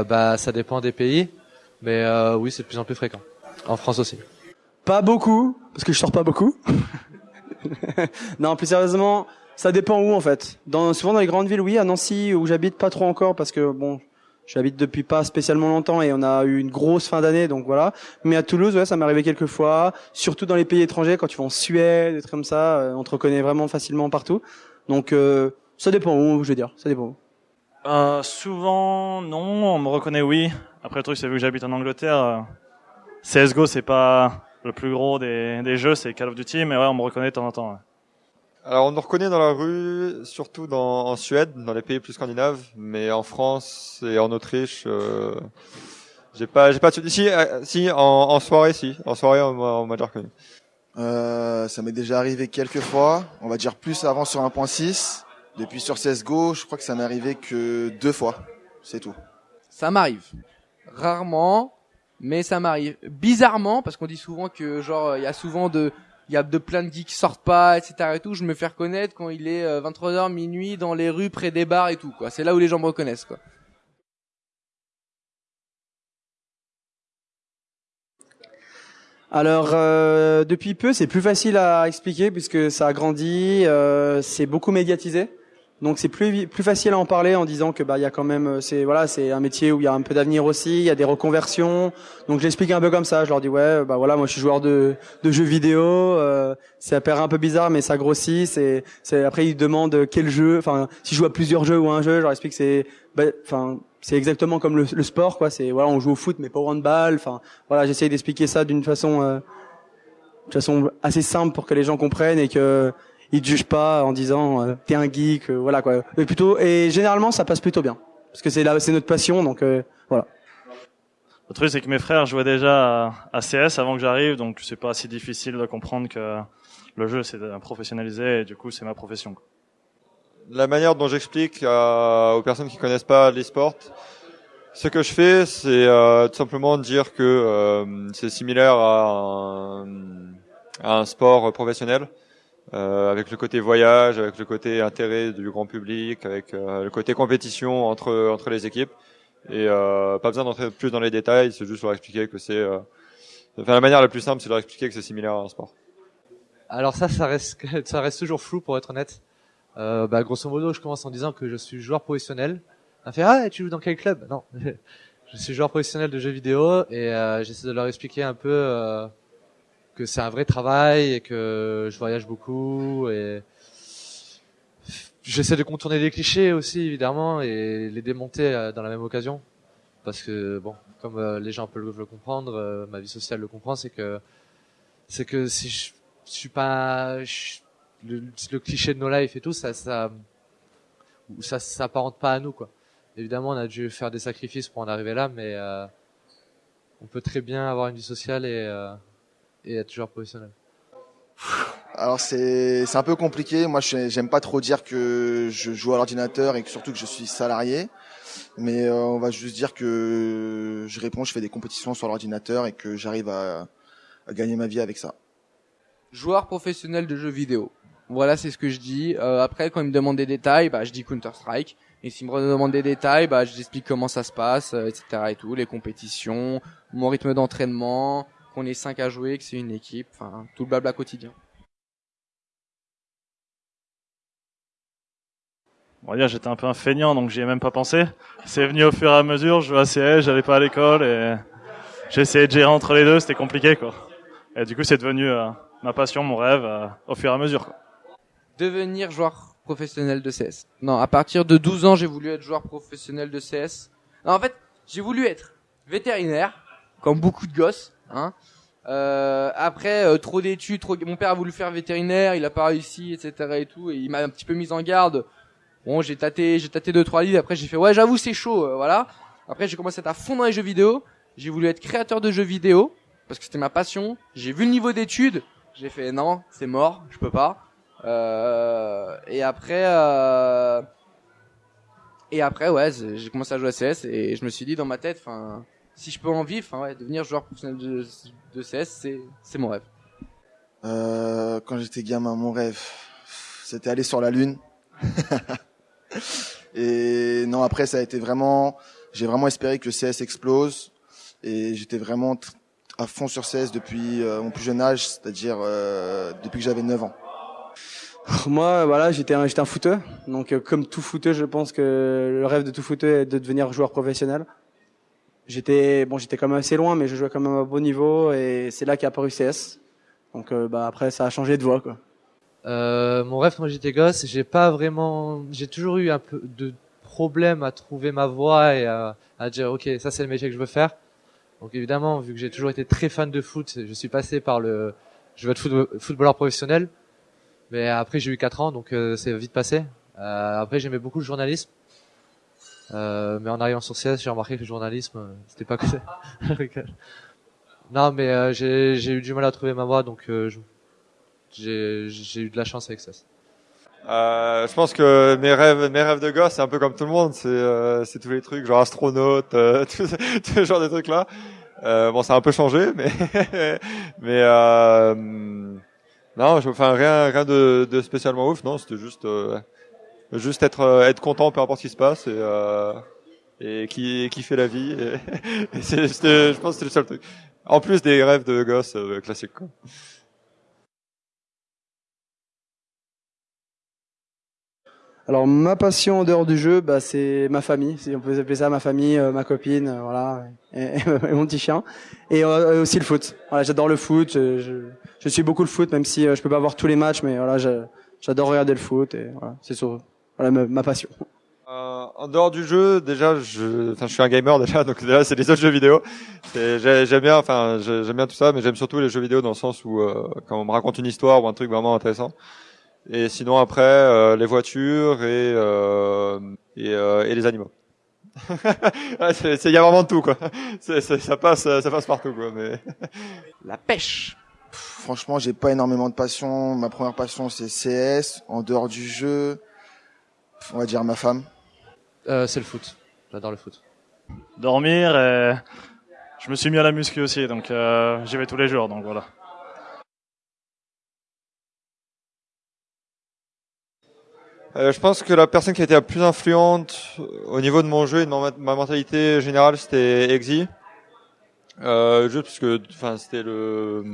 euh, Bah, ça dépend des pays, mais euh, oui, c'est de plus en plus fréquent. En France aussi. Pas beaucoup, parce que je sors pas beaucoup. non, plus sérieusement, ça dépend où en fait. Dans, souvent dans les grandes villes, oui. À Nancy, où j'habite pas trop encore, parce que bon, j'habite depuis pas spécialement longtemps et on a eu une grosse fin d'année, donc voilà. Mais à Toulouse, ouais, ça m'est arrivé quelques fois. Surtout dans les pays étrangers, quand tu vas en Suède, des trucs comme ça, euh, on te reconnaît vraiment facilement partout. Donc euh, ça dépend où, je veux dire, ça dépend où. Euh, souvent, non. On me reconnaît, oui. Après, le truc, c'est vu que j'habite en Angleterre. euh, CSGO, c'est pas le plus gros des, des jeux, c'est Call of Duty, mais ouais, on me reconnaît de temps en temps. ouais. Alors on nous reconnaît dans la rue, surtout dans, en Suède, dans les pays plus scandinaves, mais en France et en Autriche, euh, j'ai pas, j'ai pas de si, euh, si en, en soirée, si, en soirée on m'a on m'a déjà reconnu. Euh, ça m'est déjà arrivé quelques fois. On va dire plus avant sur 1.6. Depuis sur CSGO, je crois que ça m'est arrivé que deux fois. C'est tout. Ça m'arrive. Rarement, mais ça m'arrive. Bizarrement, parce qu'on dit souvent que genre il y a souvent de il y a de plein de geeks qui sortent pas, etc. et tout. Je me fais reconnaître quand il est euh, 23h minuit dans les rues près des bars et tout quoi. C'est là où les gens me reconnaissent quoi. Alors euh, depuis peu, c'est plus facile à expliquer puisque ça a grandi, euh, c'est beaucoup médiatisé. Donc c'est plus plus facile à en parler en disant que bah il y a quand même euh, c'est voilà, c'est un métier où il y a un peu d'avenir aussi, il y a des reconversions. Donc je l'explique un peu comme ça, je leur dis ouais, bah voilà, moi je suis joueur de de jeux vidéo, euh, ça paraît un peu bizarre mais ça grossit, c'est c'est après ils demandent quel jeu, enfin si je joue à plusieurs jeux ou un jeu, je leur explique que c'est bah, enfin c'est exactement comme le, le sport quoi, c'est voilà, on joue au foot mais pas au handball, enfin voilà, j'essaye d'expliquer ça d'une façon euh, de façon assez simple pour que les gens comprennent et que ils te jugent pas en disant euh, t'es un geek, euh, voilà quoi. Mais plutôt et généralement ça passe plutôt bien parce que c'est là c'est notre passion donc euh, voilà. Le truc, c'est que mes frères jouaient déjà à, CS avant que j'arrive, donc c'est pas si difficile de comprendre que le jeu, c'est de professionnaliser, et du coup, c'est ma profession. quoi. La manière dont j'explique euh, aux personnes qui connaissent pas l'e-sport, ce que je fais, c'est euh, tout simplement dire que euh, c'est similaire à un, à un sport professionnel, euh, avec le côté voyage, avec le côté intérêt du grand public, avec euh, le côté compétition entre entre les équipes. Et euh, pas besoin d'entrer plus dans les détails, c'est juste leur expliquer que c'est. Euh, enfin, la manière la plus simple, c'est leur expliquer que c'est similaire à un sport. Alors ça, ça reste, ça reste toujours flou pour être honnête. Euh, bah, grosso modo, je commence en disant que je suis joueur professionnel. On fait ah, tu joues dans quel club? Non, je suis joueur professionnel de jeux vidéo et euh, j'essaie de leur expliquer un peu que c'est un vrai travail et que je voyage beaucoup et j'essaie de contourner les clichés aussi évidemment et les démonter euh, dans la même occasion. Parce que bon, comme euh, les gens peuvent le comprendre, euh, ma vie sociale le comprend, c'est que c'est que si je, suis pas je- le, le cliché de no life et tout ça ça ça s'apparente pas à nous quoi. Évidemment on a dû faire des sacrifices pour en arriver là mais on peut très bien avoir une vie sociale et et être joueur professionnel Alors c'est c'est un peu compliqué. Moi, j'aime pas trop dire que je joue à l'ordinateur et que surtout que je suis salarié. Mais euh, on va juste dire que je réponds, je fais des compétitions sur l'ordinateur et que j'arrive à, à gagner ma vie avec ça. Joueur professionnel de jeux vidéo. Voilà, c'est ce que je dis. Euh, après, quand ils me demandent des détails, bah, je dis Counter Strike. Et s'ils me demandent des détails, bah, je explique comment ça se passe, euh, etc. et tout, les compétitions, mon rythme d'entraînement, qu'on est cinq à jouer, que c'est une équipe, enfin, tout le blabla quotidien. On va dire, j'étais un peu un feignant, donc j'y ai même pas pensé. C'est venu au fur et à mesure, je jouais à CS, j'allais pas à l'école et essayé de gérer entre les deux, c'était compliqué, quoi. Et du coup, c'est devenu euh, ma passion, mon rêve, euh, au fur et à mesure, quoi. Devenir joueur professionnel de CS. Non, à partir de 12 ans, j'ai voulu être joueur professionnel de CS. Non, en fait, j'ai voulu être vétérinaire, comme beaucoup de gosses, hein. Euh, après, euh, trop d'études, trop... mon père a voulu faire vétérinaire, il a pas réussi, etc. et tout, et il m'a un petit peu mis en garde. Bon, j'ai tâté, j'ai tâté deux trois livres. Après, j'ai fait ouais, j'avoue, c'est chaud, euh, voilà. Après, j'ai commencé à être à fond dans les jeux vidéo. J'ai voulu être créateur de jeux vidéo parce que c'était ma passion. J'ai vu le niveau d'études, j'ai fait non, c'est mort, je peux pas. Euh, et après, euh, et après, ouais, j'ai commencé à jouer à CS et je me suis dit dans ma tête, enfin, si je peux en vivre, enfin, ouais, devenir joueur professionnel de, de CS, c'est, c'est mon rêve. Euh, quand j'étais gamin, mon rêve, c'était aller sur la lune. Et non, après, ça a été vraiment, j'ai vraiment espéré que CS explose. Et j'étais vraiment à fond sur CS depuis euh, mon plus jeune âge, c'est-à-dire euh, depuis que j'avais 9 ans. Moi, voilà, j'étais un, j'étais un footeux. Donc, euh, comme tout footeux, je pense que le rêve de tout footeux est de devenir joueur professionnel. J'étais, bon, j'étais quand même assez loin, mais je jouais quand même à bon niveau et c'est là qu'est apparu CS. Donc, euh, bah, après, ça a changé de voie, quoi. Euh, mon rêve quand j'étais gosse, j'ai pas vraiment, j'ai toujours eu un peu de problème à trouver ma voie et à, à dire ok ça c'est le métier que je veux faire. Donc évidemment vu que j'ai toujours été très fan de foot, je suis passé par le, je veux être football- footballeur professionnel. Mais après j'ai eu 4 ans donc euh, c'est vite passé. Euh, après j'aimais beaucoup le journalisme. Euh, mais en arrivant sur CS j'ai remarqué que le journalisme euh, c'était pas que ça. Non mais euh, j'ai eu du mal à trouver ma voie donc euh, j'ai eu de la chance avec ça. Euh, je pense que mes rêves, mes rêves de gosse, c'est un peu comme tout le monde. C'est, euh, tous les trucs, genre astronaute, euh, tout, tout ce genre de trucs là. Bon, ça a un peu changé, mais mais non, je, enfin rien, rien de, de spécialement ouf. Non, c'était juste juste être euh, être content, peu importe ce qui se passe et euh, et qui qui fait la vie. Et, et c'est, je pense que c'est le seul truc. En plus des rêves de gosse euh, classiques. Quoi. Alors, ma passion en dehors du jeu, bah, c'est ma famille. Si on peut appeler ça ma famille, euh, ma copine, euh, voilà, et, et mon petit chien. Et euh, aussi le foot. Voilà, j'adore le foot. Je, je, je suis beaucoup le foot, même si euh, je peux pas voir tous les matchs, mais voilà, j'adore regarder le foot. Et voilà, c'est sur, voilà ma, ma passion. Euh, en dehors du jeu, déjà, je, enfin, je suis un gamer déjà, donc déjà, c'est les autres jeux vidéo. J'aime bien, enfin, j'ai- j'aime bien tout ça, mais j'aime surtout les jeux vidéo dans le sens où euh, quand on me raconte une histoire ou un truc vraiment intéressant. Et sinon après, euh, les voitures et euh, et, euh, et les animaux. Ouais, c'est- c'est- Il y a vraiment de tout quoi. C'est- c'est- ça passe, ça passe partout quoi. Mais La pêche. Franchement, j'ai pas énormément de passion. Ma première passion, c'est CS. En dehors du jeu, on va dire ma femme. Euh, c'est le foot. J'adore le foot. Dormir et je me suis mis à la muscu aussi, donc euh, j'y vais tous les jours, donc voilà. Euh, je pense que la personne qui a été la plus influente au niveau de mon jeu et de ma, ma mentalité générale, c'était Exy. Euh, juste parce que, enfin, c'était le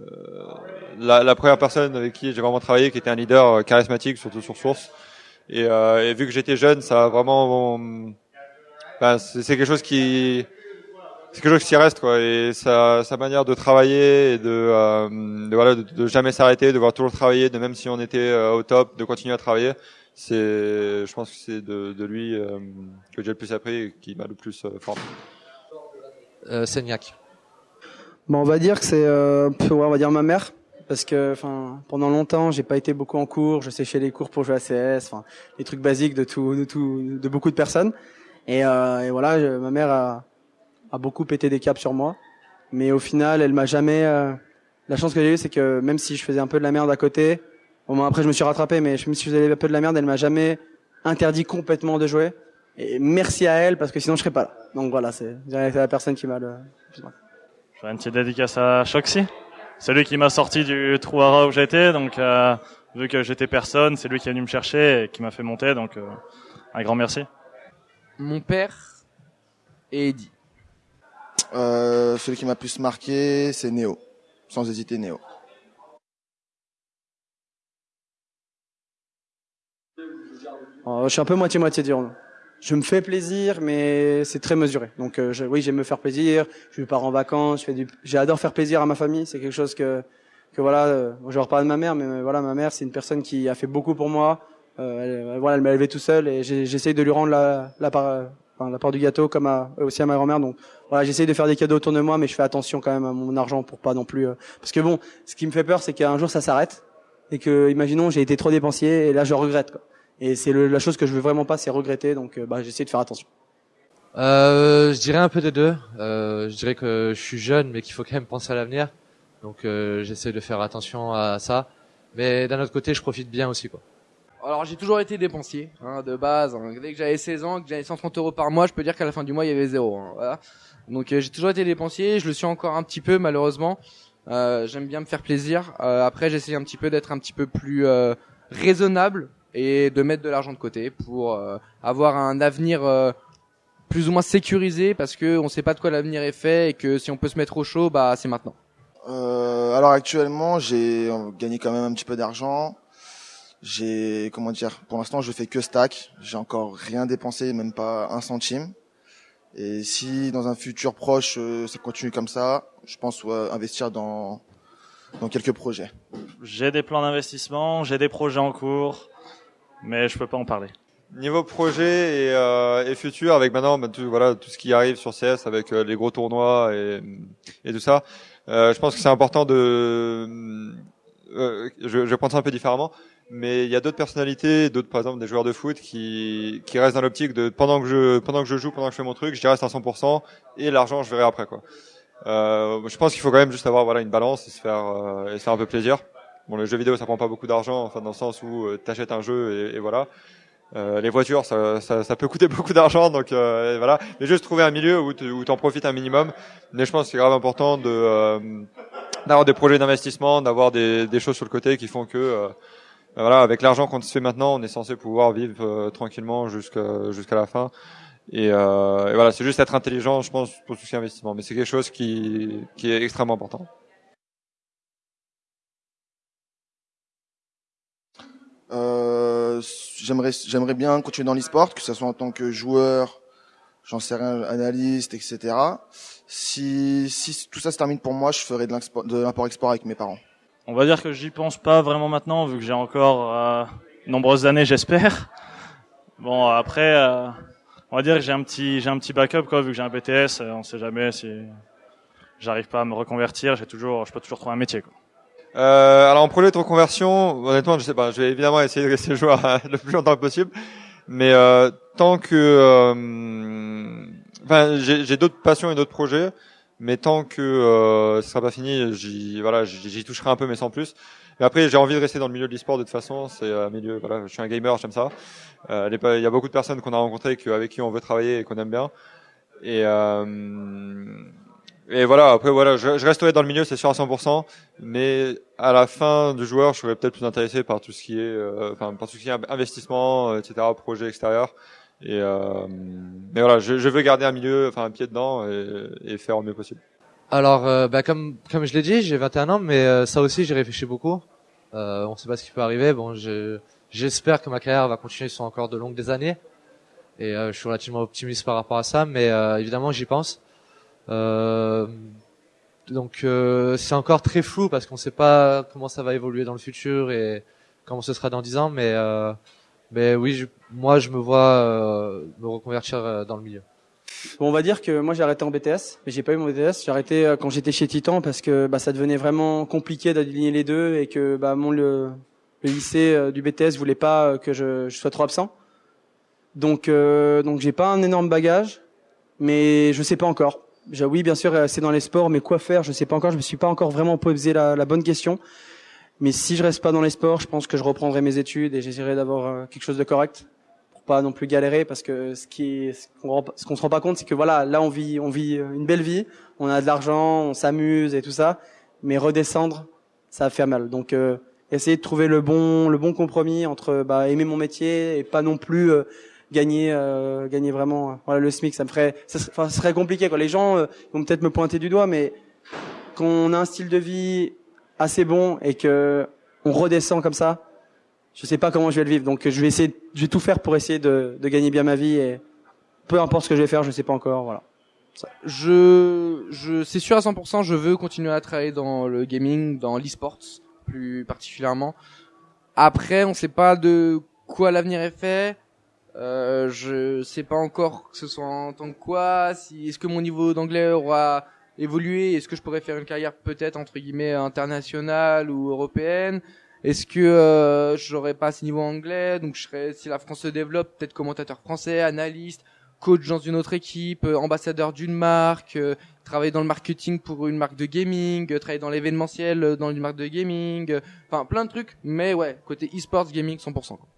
euh, la, la première personne avec qui j'ai vraiment travaillé, qui était un leader euh, charismatique, surtout sur Source. Et, euh, et vu que j'étais jeune, ça a vraiment, enfin, c'est c'est quelque chose qui c'est quelque chose qui reste quoi. Et sa, sa manière de travailler et de, euh, de voilà de, de jamais s'arrêter de devoir toujours travailler de même si on était euh, au top de continuer à travailler c'est je pense que c'est de, de lui euh, que j'ai le plus appris et qui m'a le plus euh, formé Euh, Seignac. Bon, on va dire que c'est, euh, ouais, on va dire ma mère, parce que, enfin, pendant longtemps, j'ai pas été beaucoup en cours. Je séchais les cours pour jouer à CS, enfin, les trucs basiques de tout, de tout, de beaucoup de personnes. Et, euh, et voilà, ma mère a, a beaucoup pété des câbles sur moi, mais au final, elle m'a jamais. euh, la chance que j'ai eue, c'est que même si je faisais un peu de la merde à côté, au moins après je me suis rattrapé, mais même si je faisais un peu de la merde, elle m'a jamais interdit complètement de jouer. Et merci à elle, parce que sinon je serais pas là. Donc voilà, c'est la personne qui m'a le. Je fais une petite dédicace à Shoxy? C'est lui qui m'a sorti du trou à rat où j'étais, donc euh, vu que j'étais personne, c'est lui qui est venu me chercher et qui m'a fait monter, donc euh, un grand merci. Mon père et Eddie. Euh, celui qui m'a plus marqué, c'est Néo. Sans hésiter, Néo. Euh, je suis un peu moitié-moitié dire. Je me fais plaisir, mais c'est très mesuré. Donc euh, je, oui, j'aime me faire plaisir. Je pars en vacances. Je fais du. J'adore faire plaisir à ma famille. C'est quelque chose que que voilà. Euh, je reparle de ma mère, mais euh, voilà, ma mère, c'est une personne qui a fait beaucoup pour moi. Euh, elle, voilà, elle m'a élevé tout seul et j'essaye de lui rendre la la part, euh, la part du gâteau comme à, aussi à ma grand-mère. Donc voilà, j'essaye de faire des cadeaux autour de moi, mais je fais attention quand même à mon argent pour pas non plus. euh, parce que bon, ce qui me fait peur, c'est qu'un jour ça s'arrête et que, imaginons, j'ai été trop dépensier et là je regrette. Quoi. Et c'est le- la chose que je veux vraiment pas, c'est regretter. Donc, euh, bah, j'essaie de faire attention. Euh, je dirais un peu des deux. Euh, je dirais que je suis jeune, mais qu'il faut quand même penser à l'avenir. Donc euh, j'essaie de faire attention à ça. Mais d'un autre côté, je profite bien aussi, quoi. Alors j'ai toujours été dépensier, hein, de base. hein. Dès que j'avais 16 ans, que j'avais 130 euros par mois, je peux dire qu'à la fin du mois il y avait zéro. hein, voilà. Donc euh, j'ai toujours été dépensier, je le suis encore un petit peu malheureusement. Euh, J'aime bien me faire plaisir. Euh, après j'essaie un petit peu d'être un petit peu plus euh, raisonnable et de mettre de l'argent de côté pour euh, avoir un avenir euh, plus ou moins sécurisé parce que on sait pas de quoi l'avenir est fait et que si on peut se mettre au chaud, bah c'est maintenant. Euh, alors actuellement, j'ai gagné quand même un petit peu d'argent. J'ai comment dire Pour l'instant, je fais que stack. J'ai encore rien dépensé, même pas un centime. Et si dans un futur proche, euh, ça continue comme ça, je pense investir dans dans quelques projets. J'ai des plans d'investissement, j'ai des projets en cours, mais je peux pas en parler. Niveau projet et, euh, et futur, avec maintenant bah, tout, voilà tout ce qui arrive sur CS, avec euh, les gros tournois et, et tout ça, euh, je pense que c'est important de. Euh, je, je prendre ça un peu différemment, mais il y a d'autres personnalités, d'autres par exemple des joueurs de foot qui qui restent dans l'optique de pendant que je pendant que je joue, pendant que je fais mon truc, je reste à 100% et l'argent je verrai après quoi. Euh, je pense qu'il faut quand même juste avoir voilà une balance et se faire et se faire un peu plaisir. Bon, le jeu vidéo ça prend pas beaucoup d'argent, enfin dans le sens où euh, t'achètes un jeu et, et voilà. Euh, les voitures, ça, ça, ça, peut coûter beaucoup d'argent, donc euh, voilà. Mais juste trouver un milieu où tu en profites un minimum. Mais je pense que c'est grave important de euh, d'avoir des projets d'investissement, d'avoir des, des, choses sur le côté qui font que euh, ben voilà, avec l'argent qu'on se fait maintenant, on est censé pouvoir vivre euh, tranquillement jusqu'à jusqu'à la fin. Et, et voilà, c'est juste être intelligent, je pense, pour tout ce qui est investissement. Mais c'est quelque chose qui, qui est extrêmement important. J'aimerais bien continuer dans l'e-sport, que ce soit en tant que joueur, j'en sais rien, analyste, etc. Si, tout ça se termine pour moi, je ferai de l'import-export avec mes parents. On va dire que j'y pense pas vraiment maintenant, vu que j'ai encore euh, nombreuses années, j'espère. Bon, après, euh, on va dire que j'ai un petit, backup, vu que j'ai un BTS, euh, on sait jamais si j'arrive pas à me reconvertir, j'ai toujours, je peux toujours trouver un métier. Euh, alors en projet de reconversion, honnêtement, je sais pas. Je vais évidemment essayer de rester joueur le plus longtemps possible, mais euh, tant que, euh, enfin, j'ai d'autres passions et d'autres projets, mais tant que euh, ce sera pas fini, j'y voilà, j'y toucherai un peu, mais sans plus. Mais après, j'ai envie de rester dans le milieu de l'e-sport de toute façon. C'est un milieu, voilà, je suis un gamer, j'aime ça. Euh, il y a beaucoup de personnes qu'on a rencontrées, avec qui on veut travailler et qu'on aime bien. Et euh, et voilà, après voilà, je, je, resterai dans le milieu, c'est sûr à 100%, mais à la fin du joueur, je serais peut-être plus intéressé par tout ce qui est, euh, enfin par tout ce qui est investissement, euh, etc., projet extérieur. Et euh, mais voilà, je, je, veux garder un milieu, enfin un pied dedans et, et faire au mieux possible. Alors, euh, bah, comme comme je l'ai dit, j'ai 21 ans, mais euh, ça aussi j'ai réfléchi beaucoup. Euh, on sait pas ce qui peut arriver. Bon, j'espère que ma carrière va continuer sur encore de longues des années, et je suis relativement optimiste par rapport à ça. Mais évidemment, j'y pense. Euh, donc euh, c'est encore très flou parce qu'on ne sait pas comment ça va évoluer dans le futur et comment ce sera dans 10 ans, mais euh, mais oui, je, moi je me vois me reconvertir dans le milieu. Bon, on va dire que moi j'ai arrêté en BTS, mais j'ai pas eu mon BTS. J'ai arrêté quand j'étais chez Titan parce que bah, ça devenait vraiment compliqué d'aligner les deux et que bah, mon le, le lycée du BTS voulait pas que je, je sois trop absent. Donc donc j'ai pas un énorme bagage, mais je sais pas encore oui, bien sûr, c'est dans les sports, mais quoi faire Je sais pas encore. Je me suis pas encore vraiment posé la, bonne question. Mais si je reste pas dans les sports, je pense que je reprendrai mes études et j'essaierai d'avoir euh, quelque chose de correct pour pas non plus galérer, parce que ce qui, ce qu'on qu'on se rend pas compte, c'est que voilà, là on vit, on vit une belle vie, on a de l'argent, on s'amuse et tout ça, mais redescendre, ça va faire mal. Donc euh, essayer de trouver le bon, le bon compromis entre bah, aimer mon métier et pas non plus euh, gagner euh, gagner vraiment voilà le SMIC ça me ferait ça serait, ça serait compliqué quoi. Les gens euh, vont peut-être me pointer du doigt mais quand on a un style de vie assez bon et que on redescend comme ça je sais pas comment je vais le vivre. Donc je vais essayer je vais tout faire pour essayer de, de gagner bien ma vie et peu importe ce que je vais faire je sais pas encore voilà. Je je c'est sûr à 100% je veux continuer à travailler dans le gaming dans l'e-sports plus particulièrement. Après on sait pas de quoi l'avenir est fait euh, je sais pas encore que ce soit en tant que quoi. Si est-ce que mon niveau d'anglais aura évolué Est-ce que je pourrais faire une carrière peut-être entre guillemets internationale ou européenne Est-ce que euh, j'aurais pas ce niveau anglais Donc je serais si la France se développe, peut-être commentateur français, analyste, coach dans une autre équipe, euh, ambassadeur d'une marque, euh, travailler dans le marketing pour une marque de gaming, euh, travailler dans l'événementiel dans une marque de gaming, enfin plein de trucs. Mais ouais, côté e-sports gaming 100%. Quoi.